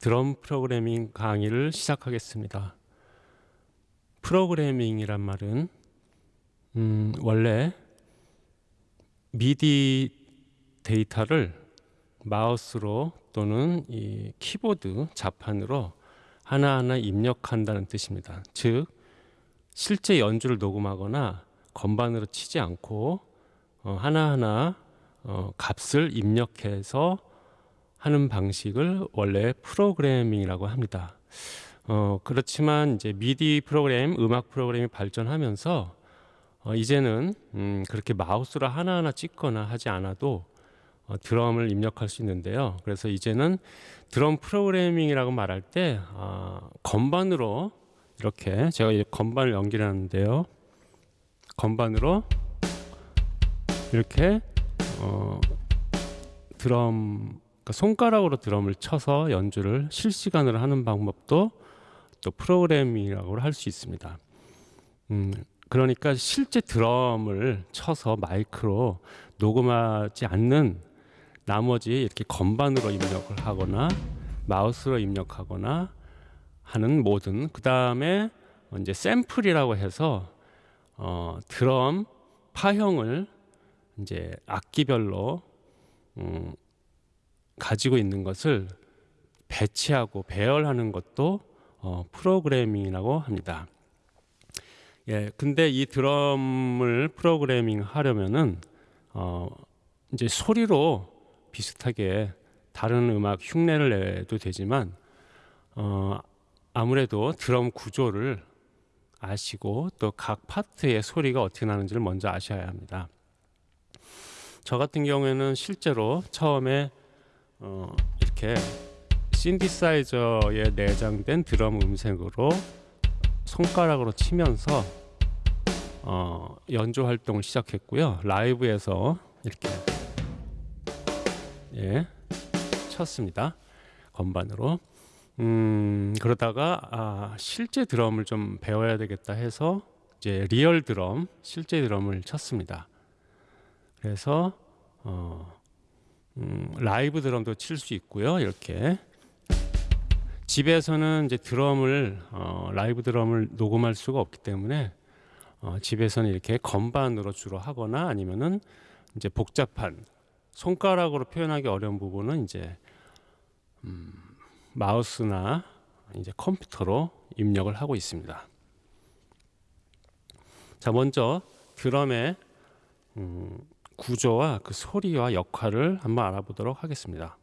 드럼 프로그래밍 강의를 시작하겠습니다. 프로그래밍이란 말은 음, 원래 미디 데이터를 마우스로 또는 이 키보드 자판으로 하나하나 입력한다는 뜻입니다. 즉 실제 연주를 녹음하거나 건반으로 치지 않고 어, 하나하나 어, 값을 입력해서 하는 방식을 원래 프로그래밍이라고 합니다. 어, 그렇지만 이제 미디 프로그램, 음악 프로그램이 발전하면서 어, 이제는 음, 그렇게 마우스로 하나하나 찍거나 하지 않아도 어, 드럼을 입력할 수 있는데요. 그래서 이제는 드럼 프로그래밍이라고 말할 때 어, 건반으로 이렇게 제가 건반을 연결하는데요. 건반으로 이렇게 어, 드럼 그러니까 손가락으로 드럼을 쳐서 연주를 실시간으로 하는 방법도 또 프로그래밍이라고 할 수 있습니다. 음, 그러니까 실제 드럼을 쳐서 마이크로 녹음하지 않는 나머지 이렇게 건반으로 입력을 하거나 마우스로 입력하거나 하는 모든 그 다음에 이제 샘플이라고 해서 어, 드럼 파형을 이제 악기별로 음, 가지고 있는 것을 배치하고 배열하는 것도 어, 프로그래밍이라고 합니다. 예, 근데 이 드럼을 프로그래밍 하려면은 어, 이제 소리로 비슷하게 다른 음악 흉내를 내도 되지만 어, 아무래도 드럼 구조를 아시고 또 각 파트의 소리가 어떻게 나는지를 먼저 아셔야 합니다. 저 같은 경우에는 실제로 처음에 어, 이렇게 신디사이저에 내장된 드럼 음색으로 손가락으로 치면서 어, 연주 활동을 시작했고요. 라이브에서 이렇게 예, 쳤습니다. 건반으로. 음, 그러다가 아, 실제 드럼을 좀 배워야 되겠다 해서 이제 real 드럼, 실제 드럼을 쳤습니다. 그래서 어, 음, 라이브 드럼도 칠 수 있고요. 이렇게 집에서는 이제 드럼을 어, 라이브 드럼을 녹음할 수가 없기 때문에 어, 집에서는 이렇게 건반으로 주로 하거나 아니면은 이제 복잡한 손가락으로 표현하기 어려운 부분은 이제 음, 마우스나 이제 컴퓨터로 입력을 하고 있습니다. 자 먼저 드럼의 음, 구조와 그 소리와 역할을 한번 알아보도록 하겠습니다.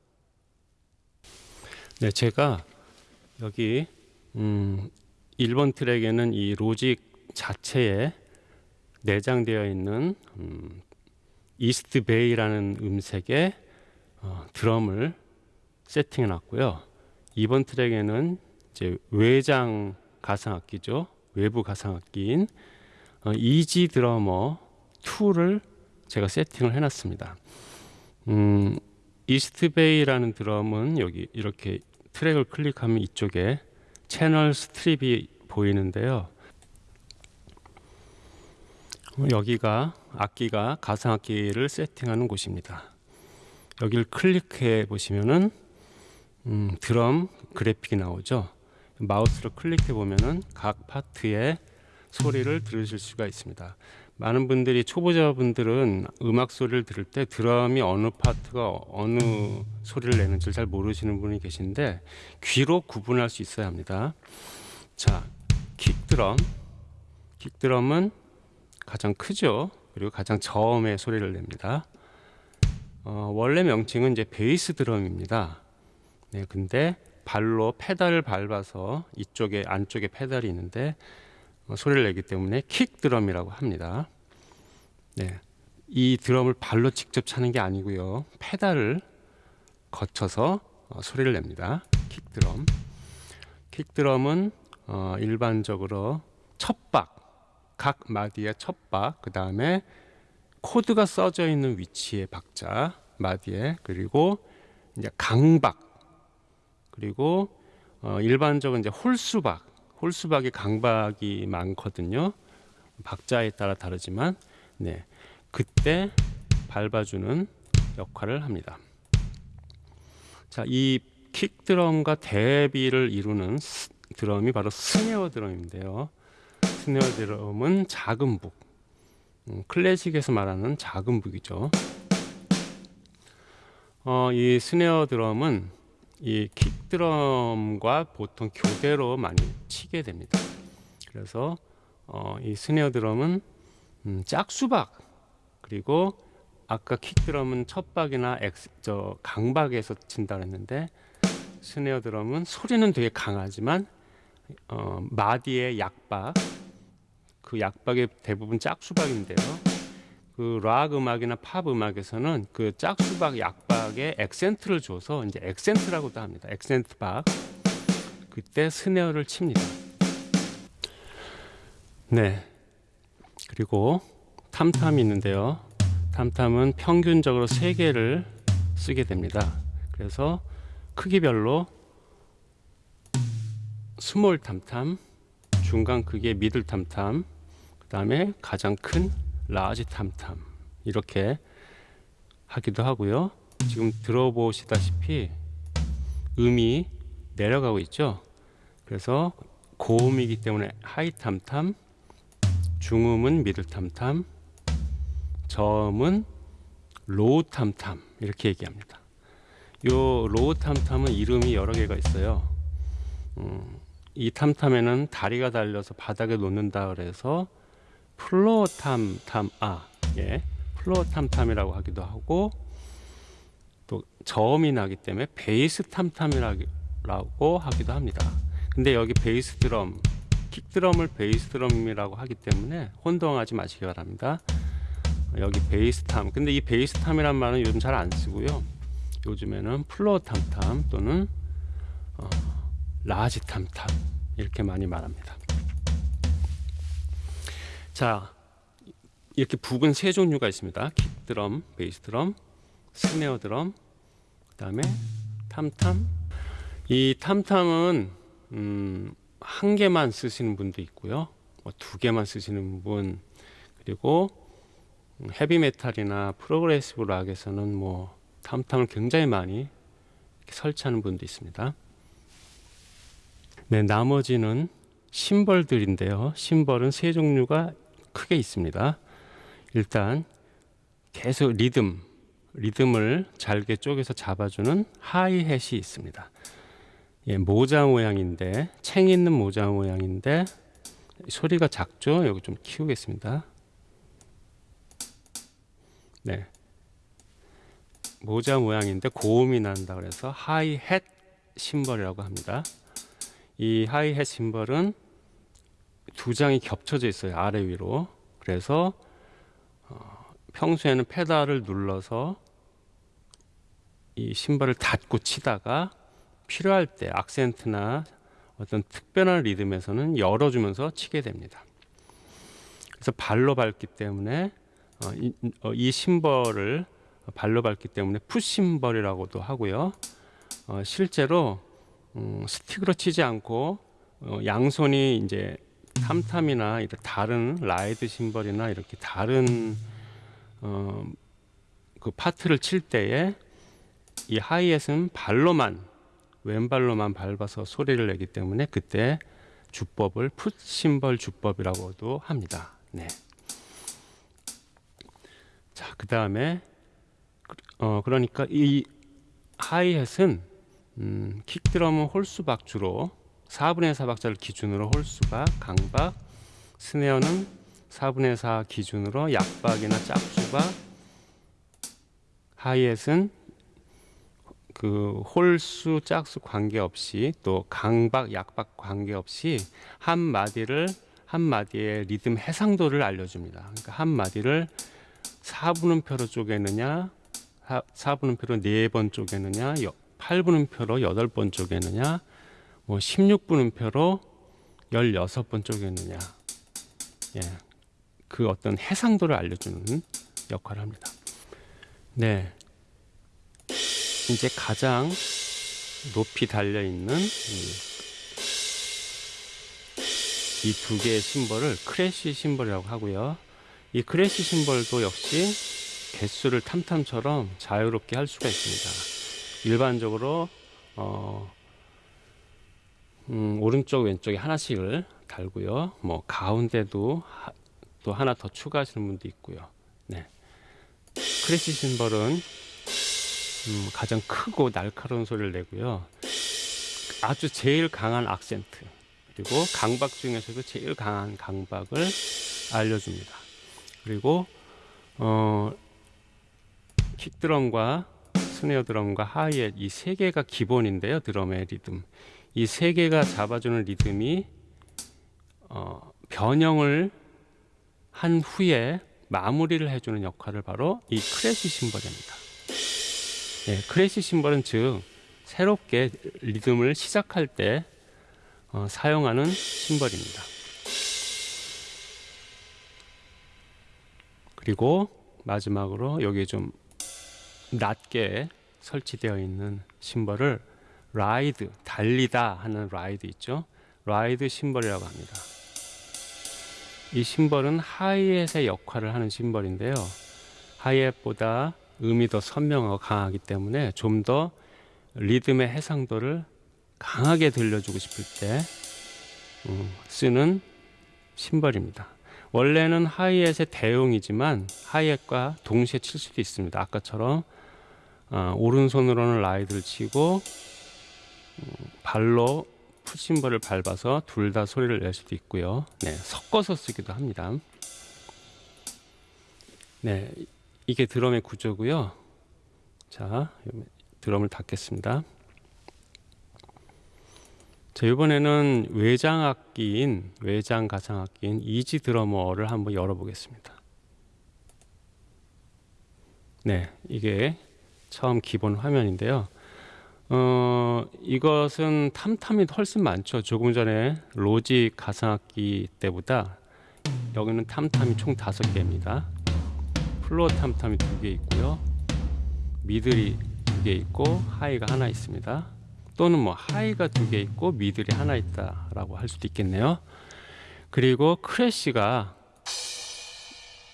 네, 제가 여기 음, 1번 트랙에는 이 Logic 자체에 내장되어 있는 음, East Bay라는 음색의 어, 드럼을 세팅해 놨고요. 2번 트랙에는 이제 외장 가상악기죠. 외부 가상악기인 어, EZdrummer 2를 제가 세팅을 해놨습니다. 음, East Bay라는 드럼은 여기 이렇게 트랙을 클릭하면 이쪽에 channel strip이 보이는데요. 여기가 악기가 가상악기를 세팅하는 곳입니다. 여기를 클릭해 보시면은 음, 드럼 그래픽이 나오죠. 마우스로 클릭해 보면은 각 파트의 소리를 들으실 수가 있습니다. 많은 분들이 초보자분들은 음악 소리를 들을 때 드럼이 어느 파트가 어느 소리를 내는지 잘 모르시는 분이 계신데 귀로 구분할 수 있어야 합니다. 자, 킥드럼. 킥드럼은 가장 크죠. 그리고 가장 저음의 소리를 냅니다. 어, 원래 명칭은 이제 베이스 드럼입니다. 네, 근데 발로 페달을 밟아서 이쪽에 안쪽에 페달이 있는데 어, 소리를 내기 때문에 킥 드럼이라고 합니다. 네. 이 드럼을 발로 직접 차는 게 아니고요. 페달을 거쳐서 어, 소리를 냅니다. 킥 드럼. 킥 드럼은 어, 일반적으로 첫박, 각 마디의 첫박, 그 다음에 코드가 써져 있는 위치의 박자, 마디에 그리고 이제 강박, 그리고 어, 일반적인 이제 홀수박, 홀수박이 강박이 많거든요. 박자에 따라 다르지만 네. 그때 밟아주는 역할을 합니다. 자, 이 킥드럼과 대비를 이루는 스- 드럼이 바로 스네어 드럼인데요. 스네어 드럼은 작은 북, 음, 클래식에서 말하는 작은 북이죠. 어, 이 스네어 드럼은 이 킥드럼과 보통 교대로 많이 치게 됩니다. 그래서 어, 이 스네어 드럼은 음, 짝수박 그리고 아까 kick 드럼은 첫박이나 엑스, 저 강박에서 친다 그랬는데 스네어 드럼은 소리는 되게 강하지만 어, 마디의 약박 그 약박의 대부분 짝수박인데요. 그 락 음악이나 팝 음악에서는 그 짝수박 약 박에 액센트를 줘서 이제 액센트라고도 합니다. 액센트 박 그때 스네어를 칩니다. 네. 그리고 tom-tom이 있는데요. tom-tom은 평균적으로 3개를 쓰게 됩니다. 그래서 크기별로 small tom-tom, 중간 크기의 middle tom-tom, 그 다음에 가장 큰 large tom-tom 이렇게 하기도 하고요. 지금 들어보시다시피 음이 내려가고 있죠. 그래서 고음이기 때문에 high tom-tom, 중음은 middle tom-tom, 저음은 low tom-tom 이렇게 얘기합니다. 요 low tom-tom은 이름이 여러 개가 있어요. 음, 이 tom-tom에는 다리가 달려서 바닥에 놓는다 그래서 floor tom-tom 아 예, floor tom-tom이라고 하기도 하고 또 저음이 나기 때문에 베이스 tom-tom이라고 하기도 합니다. 근데 여기 베이스 드럼, kick 드럼을 베이스 드럼이라고 하기 때문에 혼동하지 마시기 바랍니다. 여기 베이스 tom. 근데 이 베이스 tom이란 말은 요즘 잘 안 쓰고요. 요즘에는 floor tom-tom 또는 어, large tom-tom 이렇게 많이 말합니다. 자, 이렇게 북은 세 종류가 있습니다. kick 드럼, 베이스 드럼, 스네어 드럼, 그 다음에 tom-tom. 이 tom-tom은 음, 한 개만 쓰시는 분도 있고요. 뭐 두 개만 쓰시는 분 그리고 헤비 메탈이나 progressive rock에서는 뭐 tom-tom을 굉장히 많이 설치하는 분도 있습니다. 네, 나머지는 심벌들인데요. 심벌은 세 종류가 크게 있습니다. 일단 계속 리듬, 리듬을 잘게 쪼개서 잡아주는 하이햇이 있습니다. 예, 모자 모양인데 챙 있는 모자 모양인데 소리가 작죠? 여기 좀 키우겠습니다. 네. 모자 모양인데 고음이 난다 그래서 하이햇 심벌이라고 합니다. 이 하이햇 심벌은 두 장이 겹쳐져 있어요. 아래 위로. 그래서 어, 평소에는 페달을 눌러서 이 심벌을 닫고 치다가 필요할 때 악센트나 어떤 특별한 리듬에서는 열어주면서 치게 됩니다. 그래서 발로 밟기 때문에 어, 이, 어, 이 심벌을 발로 밟기 때문에 foot cymbal이라고도 하고요. 어, 실제로 음, 스틱으로 치지 않고 어, 양손이 이제 tom-tom이나 이런 다른 ride cymbal이나 이렇게 다른 어, 그 파트를 칠 때에 이 하이햇은 발로만 왼발로만 밟아서 소리를 내기 때문에 그때 주법을 foot cymbal 주법이라고도 합니다. 네. 자, 그 다음에 어 그러니까 이 하이햇은 음, 킥드럼은 홀수 박 주로 4분의 4 박자를 기준으로 홀수박, 강박, 스네어는 4분의 4 기준으로 약박이나 짝수박, 하이햇은 그 홀수, 짝수 관계없이 또 강박, 약박 관계없이 한 마디를 한 마디의 리듬 해상도를 알려줍니다. 그러니까 한 마디를 4분음표로 쪼개느냐, 4분음표로 4번 쪼개느냐, 8분음표로 8번 쪼개느냐, 뭐 16분음표로 16번 쪼개느냐. 예. 그 어떤 해상도를 알려주는 역할을 합니다. 네. 이제 가장 높이 달려 있는 이 두 개의 cymbal을 crash cymbal이라고 하고요. 이 crash cymbal도 역시 개수를 tom-tom처럼 자유롭게 할 수가 있습니다. 일반적으로 어, 음, 오른쪽 왼쪽에 하나씩을 달고요. 뭐 가운데도 하, 또 하나 더 추가하시는 분도 있고요. 네. crash cymbal은 음, 가장 크고 날카로운 소리를 내고요. 아주 제일 강한 악센트 그리고 강박 중에서도 제일 강한 강박을 알려줍니다. 그리고 어, kick 드럼과 스네어 드럼과 하이햇 이 세 개가 기본인데요. 드럼의 리듬. 이 세 개가 잡아주는 리듬이 어, 변형을 한 후에 마무리를 해주는 역할을 바로 이 crash cymbal입니다. 네, crash cymbal은 즉 새롭게 리듬을 시작할 때 어, 사용하는 cymbal입니다. 그리고 마지막으로 여기 좀 낮게 설치되어 있는 cymbal을 ride, 달리다 하는 ride 있죠. ride cymbal이라고 합니다. 이 cymbal은 hi-hat의 역할을 하는 cymbal인데요. 하이햇보다 더 선명하고 강하기 때문에 좀 더 리듬의 해상도를 강하게 들려주고 싶을 때 음, 쓰는 심벌입니다. 원래는 하이햇의 대용이지만 하이햇과 동시에 칠 수도 있습니다. 아까처럼 어, 오른손으로는 라이드를 치고 음, 발로 푸심벌을 밟아서 둘 다 소리를 낼 수도 있고요. 네, 섞어서 쓰기도 합니다. 네, 이게 드럼의 구조고요. 자, 드럼을 닫겠습니다. 자, 이번에는 외장 악기인 외장 가상 악기인 이지 드러머를 한번 열어보겠습니다. 네, 이게 처음 기본 화면인데요. 어, 이것은 탐탐이 훨씬 많죠. 조금 전에 로직 가상악기 때보다 여기는 tom-tom이 총 다섯 개입니다. floor tom-tom이 두 개 있고요. middle이 두 개 있고 high가 하나 있습니다. 또는 뭐 high가 두 개 있고 middle이 하나 있다 라고 할 수도 있겠네요. 그리고 crash가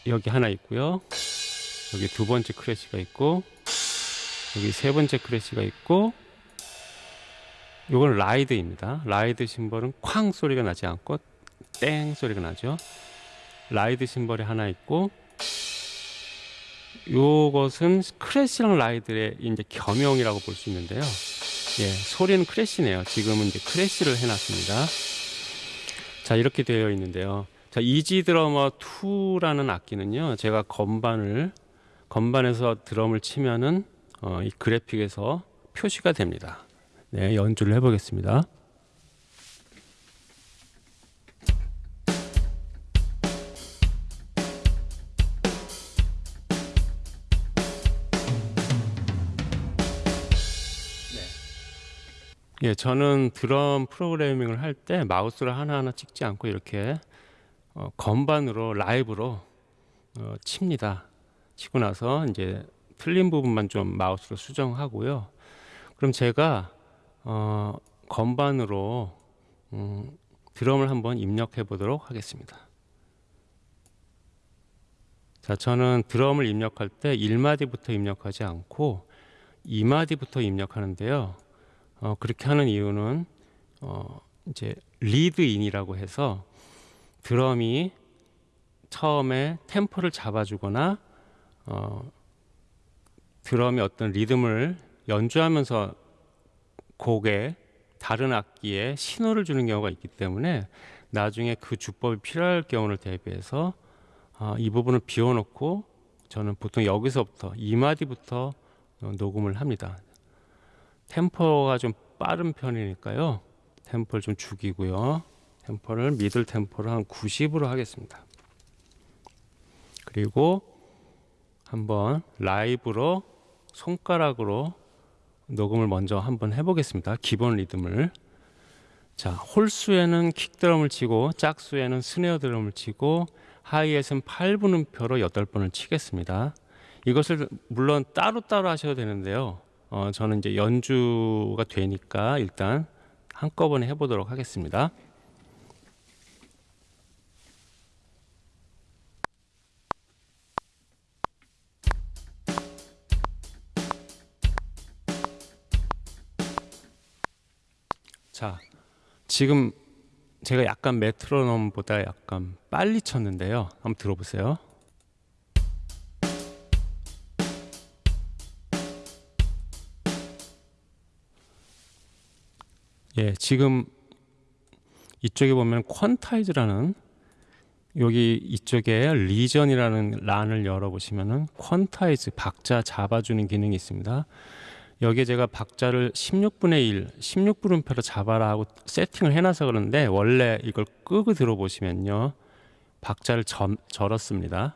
여기 하나 있고요. 여기 두 번째 crash가 있고 여기 세 번째 crash가 있고 이건 ride입니다. ride cymbal은 쾅 소리가 나지 않고 땡 소리가 나죠. ride cymbal이 하나 있고 요것은 crash랑 ride의 이제 겸용이라고 볼 수 있는데요. 예, 소리는 crash네요. 지금은 이제 crash를 해놨습니다. 자, 이렇게 되어 있는데요. 자, EZdrummer 2라는 악기는요, 제가 건반을, 건반에서 드럼을 치면은, 어, 이 그래픽에서 표시가 됩니다. 네, 연주를 해보겠습니다. 예, 저는 드럼 프로그래밍을 할 때 마우스를 하나하나 찍지 않고 이렇게 어, 건반으로 라이브로 어, 칩니다. 치고 나서 이제 틀린 부분만 좀 마우스로 수정하고요. 그럼 제가 어, 건반으로 음, 드럼을 한번 입력해 보도록 하겠습니다. 자, 저는 드럼을 입력할 때 1마디부터 입력하지 않고 2마디부터 입력하는데요. 어, 그렇게 하는 이유는 어, 이제 리드인이라고 해서 드럼이 처음에 템포를 잡아주거나 어, 드럼이 어떤 리듬을 연주하면서 곡에 다른 악기에 신호를 주는 경우가 있기 때문에 나중에 그 주법이 필요할 경우를 대비해서 어, 이 부분을 비워놓고 저는 보통 여기서부터 2마디부터 녹음을 합니다. 템포가 좀 빠른 편이니까요. 템포를 좀 죽이고요. 템포를 미들 템포를 한 90으로 하겠습니다. 그리고 한번 라이브로 손가락으로 녹음을 먼저 한번 해보겠습니다. 기본 리듬을. 자, 홀수에는 킥드럼을 치고 짝수에는 스네어 드럼을 치고 하이에서는 8분음표로 8번을 치겠습니다. 이것을 물론 따로따로 하셔도 되는데요. 어, 저는 이제 연주가 되니까 일단 한꺼번에 해보도록 하겠습니다. 자, 지금 제가 약간 메트로놈보다 약간 빨리 쳤는데요. 한번 들어보세요. 예, 지금 이쪽에 보면 quantize라는 여기 이쪽에 region이라는 란을 열어보시면은 quantize 박자 잡아주는 기능이 있습니다. 여기에 제가 박자를 16분의 1, 16분음표로 잡아라 하고 세팅을 해놔서 그런데 원래 이걸 끄고 들어보시면요. 박자를 점, 절었습니다.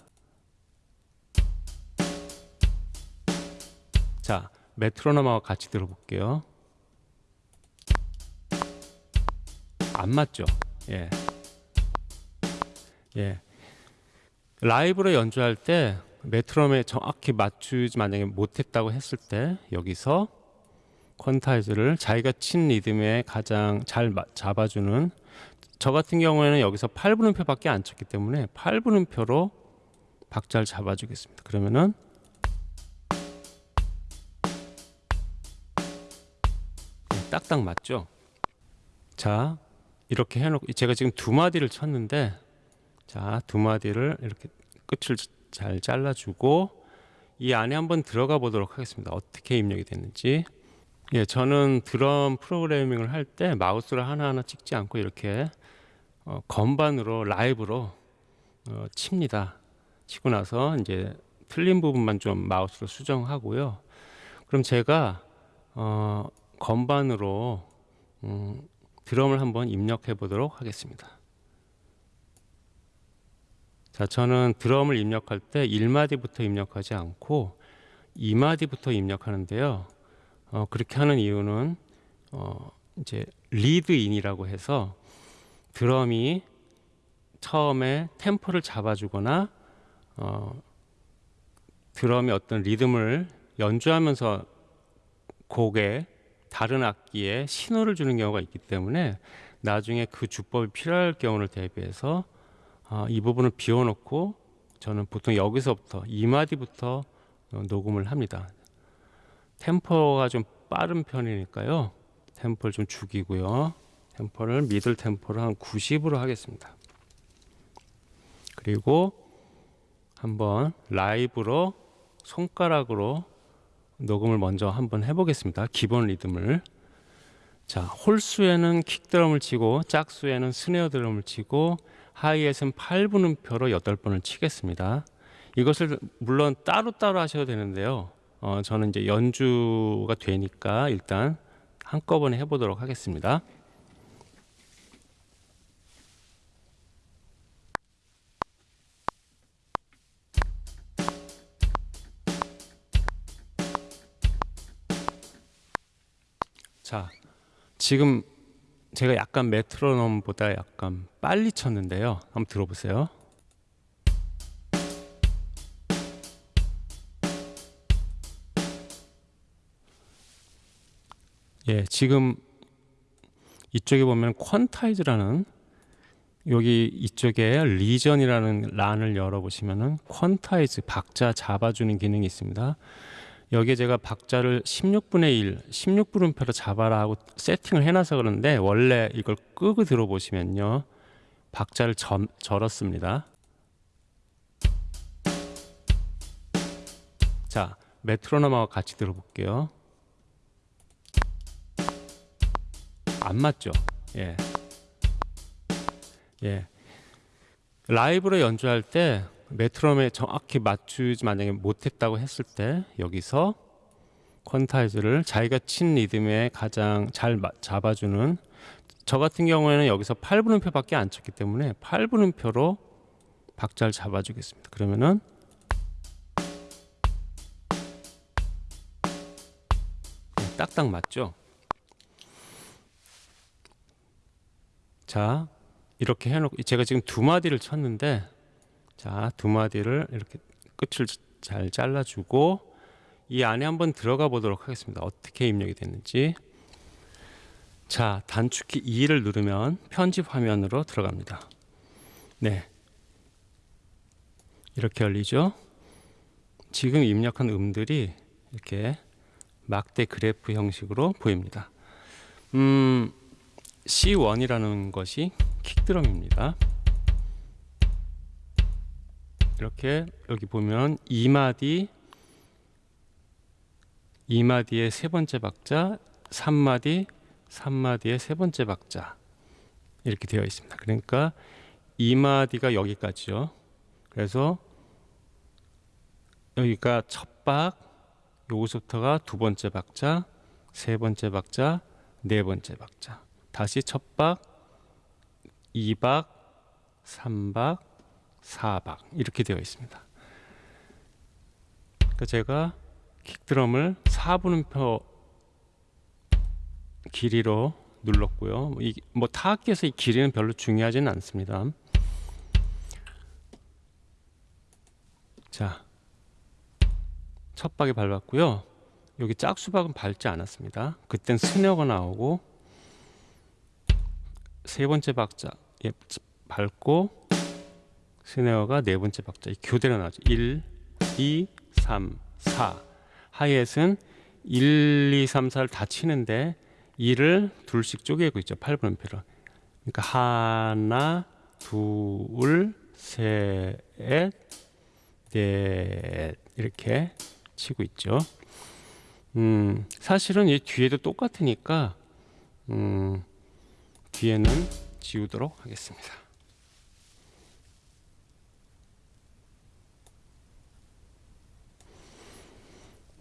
자, 메트로놈하고 같이 들어볼게요. 안 맞죠? 예. 예. 라이브로 연주할 때 메트로놈에 정확히 맞추지 만약에 못했다고 했을 때 여기서 퀀타이즈를 자기가 친 리듬에 가장 잘 마- 잡아주는 저 같은 경우에는 여기서 8분음표 밖에 안 쳤기 때문에 8분음표로 박자를 잡아주겠습니다. 그러면은 네, 딱딱 맞죠? 자 이렇게 해놓고 제가 지금 두 마디를 쳤는데 자 두 마디를 이렇게 끝을 잘 잘라주고 이 안에 한번 들어가 보도록 하겠습니다. 어떻게 입력이 됐는지. 예, 저는 드럼 프로그래밍을 할 때 마우스를 하나하나 찍지 않고 이렇게 어, 건반으로 라이브로 어, 칩니다. 치고 나서 이제 틀린 부분만 좀 마우스로 수정하고요. 그럼 제가 어, 건반으로 음, 드럼을 한번 입력해 보도록 하겠습니다. 자, 저는 드럼을 입력할 때 1마디부터 입력하지 않고 2마디부터 입력하는데요. 어, 그렇게 하는 이유는 어, 이제 리드인이라고 해서 드럼이 처음에 템포를 잡아주거나 어, 드럼이 어떤 리듬을 연주하면서 곡에 다른 악기에 신호를 주는 경우가 있기 때문에 나중에 그 주법이 필요할 경우를 대비해서 아, 이 부분을 비워놓고 저는 보통 여기서부터 2마디부터 어, 녹음을 합니다. 템포가 좀 빠른 편이니까요. 템포를 좀 죽이고요. 템포를 미들 템포를 한 90으로 하겠습니다. 그리고 한번 라이브로 손가락으로 녹음을 먼저 한번 해보겠습니다. 기본 리듬을. 자, 홀수에는 킥드럼을 치고 짝수에는 스네어 드럼을 치고 하이에서는 8분음표로 8번을 치겠습니다. 이것을 물론 따로따로 하셔도 되는데요. 어, 저는 이제 연주가 되니까 일단 한꺼번에 해보도록 하겠습니다. 지금 제가 약간 메트로놈보다 약간 빨리 쳤는데요. 한번 들어보세요. 예, 지금 이쪽에 보면 quantize라는 여기 이쪽에 region이라는 란을 열어보시면은 quantize 박자 잡아주는 기능이 있습니다. 여기에 제가 박자를 16분의 1, 16분음표로 잡아라 하고 세팅을 해놔서 그런데 원래 이걸 끄고 들어보시면요. 박자를 점, 절었습니다. 자, 메트로놈하고 같이 들어볼게요. 안 맞죠? 예. 예. 라이브로 연주할 때 메트로놈에 정확히 맞추지 만약에 못했다고 했을 때 여기서 퀀타이즈를 자기가 친 리듬에 가장 잘 마- 잡아주는 저 같은 경우에는 여기서 8분음표밖에 안 쳤기 때문에 8분음표로 박자를 잡아주겠습니다. 그러면은 네, 딱딱 맞죠? 자 이렇게 해놓고 제가 지금 두 마디를 쳤는데 자, 두 마디를 이렇게 끝을 잘 잘라주고 이 안에 한번 들어가 보도록 하겠습니다. 어떻게 입력이 됐는지. 자, 단축키 2를 누르면 편집 화면으로 들어갑니다. 네. 이렇게 열리죠. 지금 입력한 음들이 이렇게 막대 그래프 형식으로 보입니다. 음, C1이라는 것이 킥드럼입니다. 이렇게 여기 보면 2마디 2마디의 세 번째 박자, 3마디 3마디의 세 번째 박자 이렇게 되어 있습니다. 그러니까 2마디가 여기까지요. 그래서 여기가 첫 박, 여기서부터가 두 번째 박자, 세 번째 박자, 네 번째 박자. 다시 첫 박, 2박, 3박, 4박 이렇게 되어 있습니다. 그러니까 제가 킥드럼을 4분음표 길이로 눌렀고요. 뭐, 뭐 타악기에서 이 길이는 별로 중요하지는 않습니다. 자, 첫 박에 밟았고요. 여기 짝수박은 밟지 않았습니다. 그땐 스네어가 나오고 세 번째 박자 예, 밟고 스네어가 네 번째 박자 교대로 나오죠. 1, 2, 3, 4 하이햇은 1, 2, 3, 4를 다 치는데 2를 둘씩 쪼개고 있죠. 8분음표로. 그러니까 하나, 둘, 셋, 넷 이렇게 치고 있죠. 음, 사실은 이 뒤에도 똑같으니까 음, 뒤에는 지우도록 하겠습니다.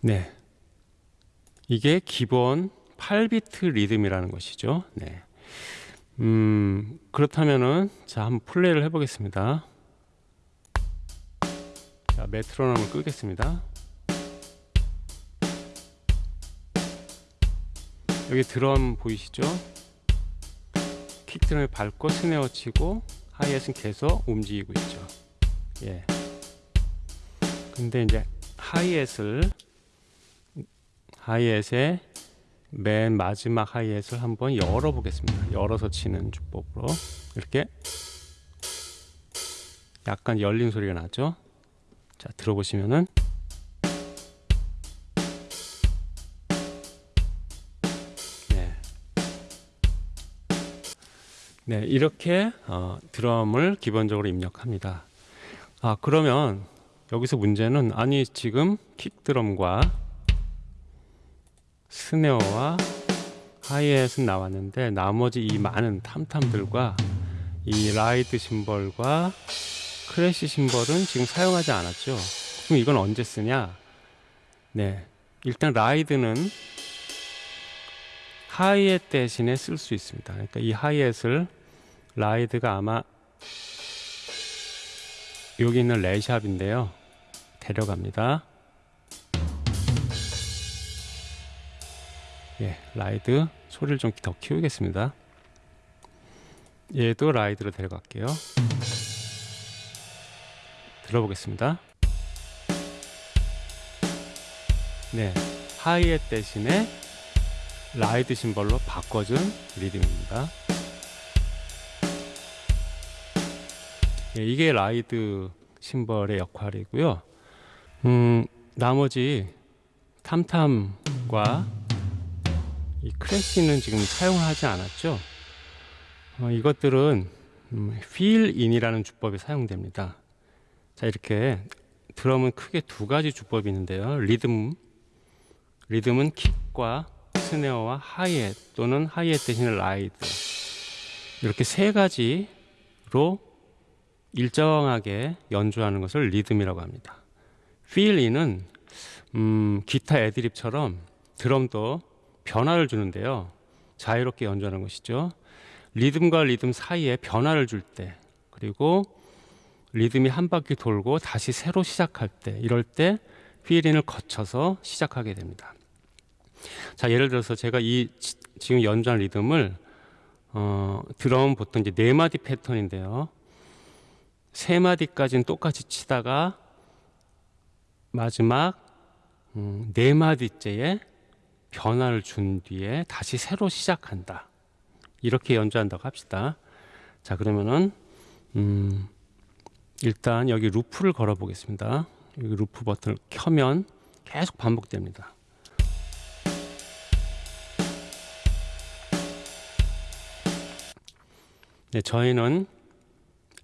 네. 이게 기본 8비트 리듬이라는 것이죠. 네. 음, 그렇다면은 자, 한번 플레이를 해 보겠습니다. 자, 메트로놈을 끄겠습니다. 여기 드럼 보이시죠? 킥드럼을 밟고 스네어 치고 하이햇은 계속 움직이고 있죠. 예. 근데 이제 하이햇을 하이햇의 맨 마지막 하이햇을 한번 열어 보겠습니다. 열어서 치는 주법으로 이렇게 약간 열린 소리가 나죠. 자 들어보시면은 네, 네 이렇게 어, 드럼을 기본적으로 입력합니다. 아 그러면 여기서 문제는 아니 지금 킥 드럼과 스네어와 하이햇은 나왔는데 나머지 이 많은 탐탐들과 이 ride cymbal과 crash cymbal은 지금 사용하지 않았죠. 그럼 이건 언제 쓰냐? 네. 일단 ride는 하이햇 대신에 쓸 수 있습니다. 그러니까 이 하이햇을 ride가 아마 여기 있는 레샵인데요. 데려갑니다. 예, ride 소리를 좀 더 키우겠습니다. 얘도 ride로 데려갈게요. 들어보겠습니다. 네, 하이햇 대신에 ride cymbal로 바꿔준 리듬입니다. 예, 이게 ride cymbal의 역할이고요. 음, 나머지 탐탐과 이 crash는 지금 사용을 하지 않았죠. 어, 이것들은 음, fill-in이라는 주법이 사용됩니다. 자 이렇게 드럼은 크게 두 가지 주법이 있는데요. 리듬 리듬은 킥과 스네어와 하이햇 또는 하이햇 대신에 ride 이렇게 세 가지로 일정하게 연주하는 것을 리듬이라고 합니다. fill-in은 음, 기타 애드립처럼 드럼도 변화를 주는데요. 자유롭게 연주하는 것이죠. 리듬과 리듬 사이에 변화를 줄 때, 그리고 리듬이 한 바퀴 돌고 다시 새로 시작할 때, 이럴 때 피린을 거쳐서 시작하게 됩니다. 자, 예를 들어서 제가 이 지금 연주한 리듬을 어, 드럼 보통 이제 네 마디 패턴인데요. 세 마디까지는 똑같이 치다가 마지막 음, 네 마디째에 변화를 준 뒤에 다시 새로 시작한다. 이렇게 연주한다고 합시다. 자, 그러면은 음, 일단 여기 루프를 걸어 보겠습니다. 여기 루프 버튼을 켜면 계속 반복됩니다. 네, 저희는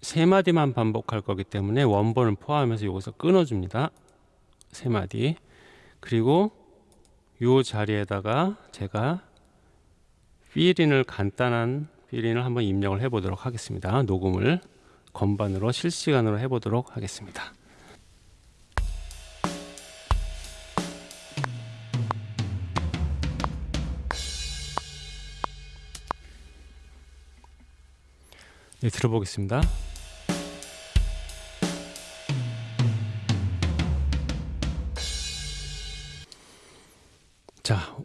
세 마디만 반복할 거기 때문에 원본을 포함해서 여기서 끊어줍니다. 세 마디. 그리고 요 자리에다가 제가 필인을 간단한 필인을 한번 입력을 해보도록 하겠습니다. 녹음을 건반으로 실시간으로 해보도록 하겠습니다. 네, 들어보겠습니다. 자,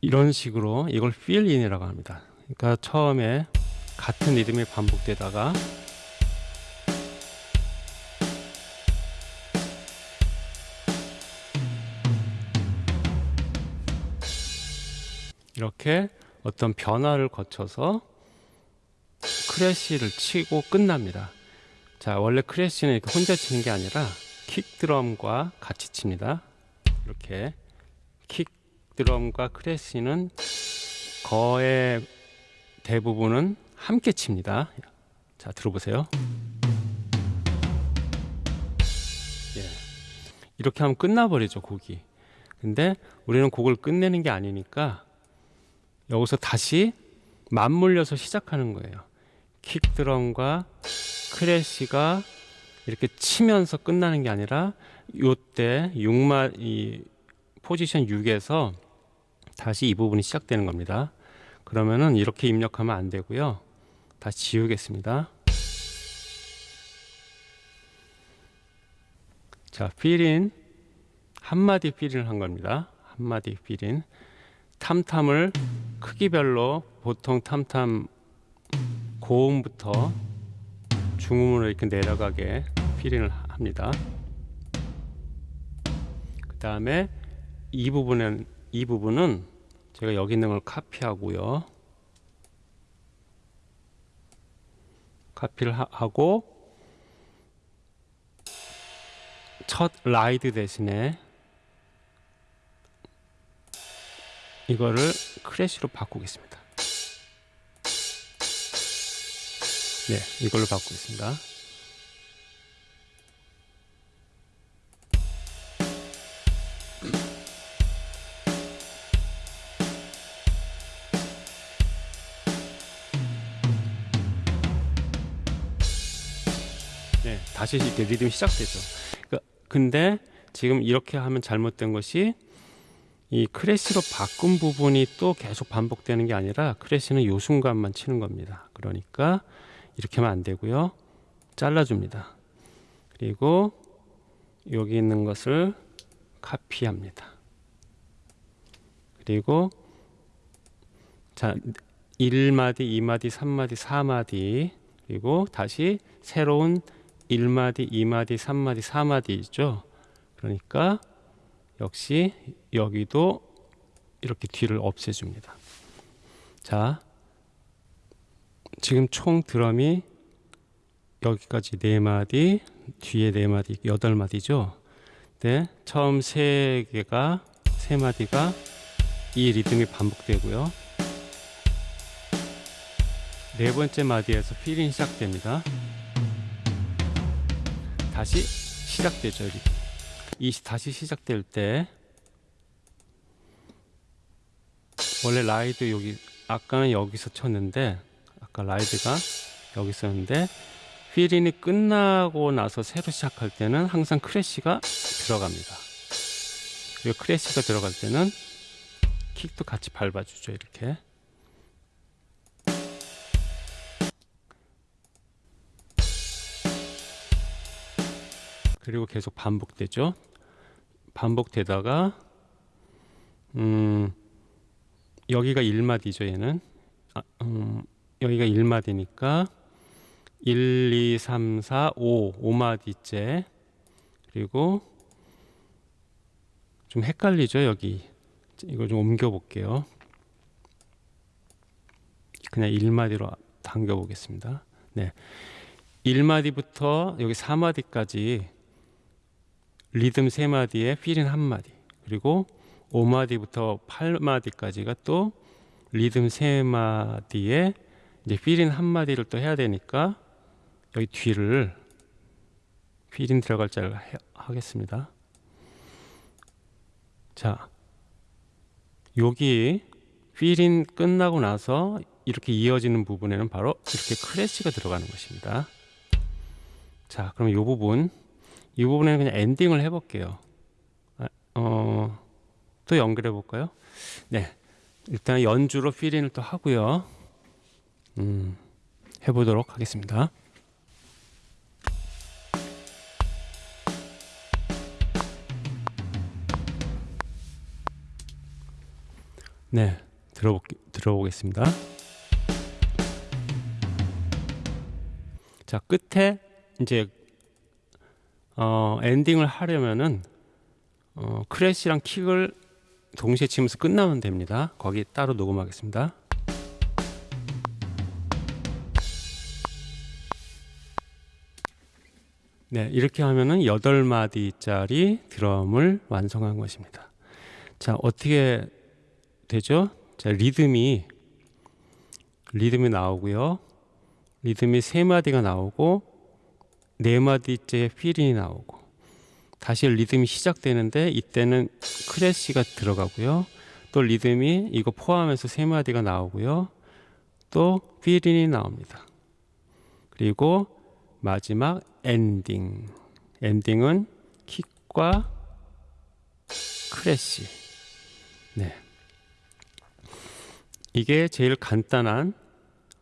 이런 식으로 이걸 in이라고 합니다. 그러니까 처음에 같은 리듬이 반복되다가 이렇게 어떤 변화를 거쳐서 크래쉬를 치고 끝납니다. 자, 원래 크래쉬는 이렇게 혼자 치는 게 아니라 킥 드럼과 같이 칩니다. 이렇게 킥 드럼과 크래쉬는 거의 대부분은 함께 칩니다. 자, 들어보세요. 예. 이렇게 하면 끝나버리죠, 곡이. 근데 우리는 곡을 끝내는 게 아니니까 여기서 다시 맞물려서 시작하는 거예요. 킥 드럼과 크래쉬가 이렇게 치면서 끝나는 게 아니라 요때 6마 이 포지션 6에서 다시 이 부분이 시작되는 겁니다. 그러면은 이렇게 입력하면 안 되고요. 다시 지우겠습니다. 자, 필인 한마디 필인을 한 겁니다. 한마디 필인 탐탐을 크기별로 보통 탐탐 고음부터 중음으로 이렇게 내려가게 필인을 합니다. 그 다음에 이 부분은 이 부분은 제가 여기 있는 걸 카피하고요. 카피를 하, 하고 첫 라이드 대신에 이거를 크래쉬로 바꾸겠습니다. 네, 이걸로 바꾸겠습니다. 다시 이렇게 리듬이 시작되죠. 그러니까 근데 지금 이렇게 하면 잘못된 것이 이 크래쉬로 바꾼 부분이 또 계속 반복되는 게 아니라 크래쉬는 요 순간만 치는 겁니다. 그러니까 이렇게 하면 안 되고요. 잘라줍니다. 그리고 여기 있는 것을 카피합니다. 그리고 자 1마디, 2마디, 3마디, 4마디 그리고 다시 새로운 1마디, 2마디, 3마디, 4마디 있죠. 그러니까 역시 여기도 이렇게 뒤를 없애줍니다. 자, 지금 총 드럼이 여기까지 네 마디, 뒤에 네 마디, 여덟 마디죠. 네, 처음 세 개가 세 마디가 이 리듬이 반복되고요. 네 번째 마디에서 fill-in 시작됩니다. 다시 시작되죠. 리듬. 이 다시 시작될 때 원래 ride 여기 아까는 여기서 쳤는데 아까 ride가 여기 있었는데 fill-in이 끝나고 나서 새로 시작할 때는 항상 crash가 들어갑니다. 그리고 crash가 들어갈 때는 킥도 같이 밟아주죠. 이렇게. 그리고 계속 반복되죠. 반복되다가 음 여기가 1마디죠. 얘는 아, 음, 여기가 1마디니까 1, 2, 3, 4, 5 5마디째 그리고 좀 헷갈리죠. 여기 이거 좀 옮겨 볼게요. 그냥 1마디로 당겨 보겠습니다. 네. 1마디부터 여기 4마디까지 리듬 3마디에 필인 1마디 그리고 5마디부터 8마디까지가 또 리듬 3마디에 이제 필인 한 마디를 또 해야 되니까 여기 뒤를 필인 들어갈 자를 해- 하겠습니다. 자, 여기 필인 끝나고 나서 이렇게 이어지는 부분에는 바로 이렇게 크래쉬가 들어가는 것입니다. 자, 그럼 이 부분, 이 부분에는 그냥 엔딩을 해볼게요. 아, 어, 또 연결해 볼까요? 네, 일단 연주로 필인을 또 하고요. 음, 해보도록 하겠습니다. 네, 들어보, 들어보겠습니다. 자, 끝에 이제 어, 엔딩을 하려면은 어, 크래쉬랑 킥을 동시에 치면서 끝나면 됩니다. 거기 따로 녹음하겠습니다. 네, 이렇게 하면은 8마디짜리 드럼을 완성한 것입니다. 자, 어떻게 되죠? 자, 리듬이 리듬이 나오고요. 리듬이 세 마디가 나오고 네 마디째 fill이 나오고 다시 리듬이 시작되는데 이때는 crash가 들어가고요. 또 리듬이 이거 포함해서 세 마디가 나오고요. 또 fill이 나옵니다. 그리고 마지막 엔딩. 엔딩은 킥과 crash. 네. 이게 제일 간단한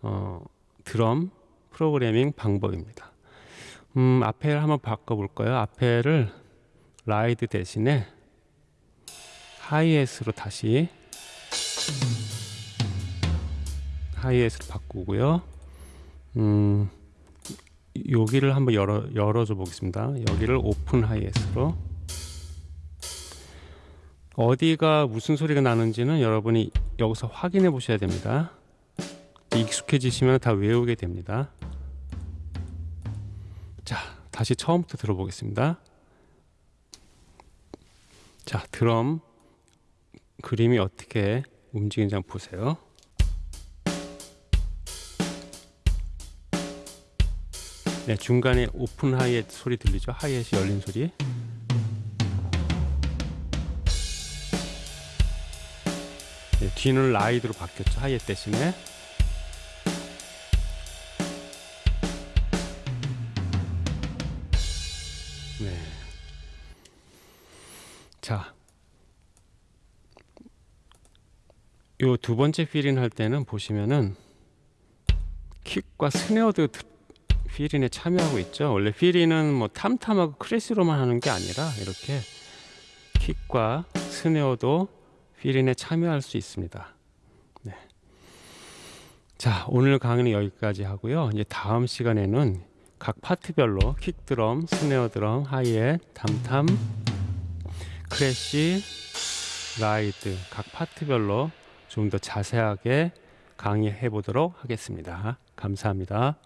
어, 드럼 프로그래밍 방법입니다. 음, 앞에를 한번 바꿔볼까요? 앞에를 ride 대신에 하이햇으로 다시 하이햇으로 바꾸고요. 음, 여기를 한번 열어 열어줘 보겠습니다. 여기를 오픈 하이햇으로 어디가 무슨 소리가 나는지는 여러분이 여기서 확인해 보셔야 됩니다. 익숙해지시면 다 외우게 됩니다. 자, 다시 처음부터 들어보겠습니다. 자, 드럼 그림이 어떻게 움직이는지 한번 보세요. 네, 중간에 오픈 하이햇 소리 들리죠? 하이햇이 열린 소리. 네, 뒤는 라이드로 바뀌었죠. 하이햇 대신에. 요 두 번째 fill-in 할 때는 보시면은 킥과 스네어도 드- fill-in에 참여하고 있죠. 원래 fill-in은 뭐 탐탐하고 crash로만 하는 게 아니라 이렇게 킥과 스네어도 fill-in에 참여할 수 있습니다. 네. 자, 오늘 강의는 여기까지 하고요. 이제 다음 시간에는 각 파트별로 킥 드럼, 스네어 드럼, 하이햇, 탐탐, 크래쉬, 라이드 각 파트별로 좀 더 자세하게 강의해 보도록 하겠습니다. 감사합니다.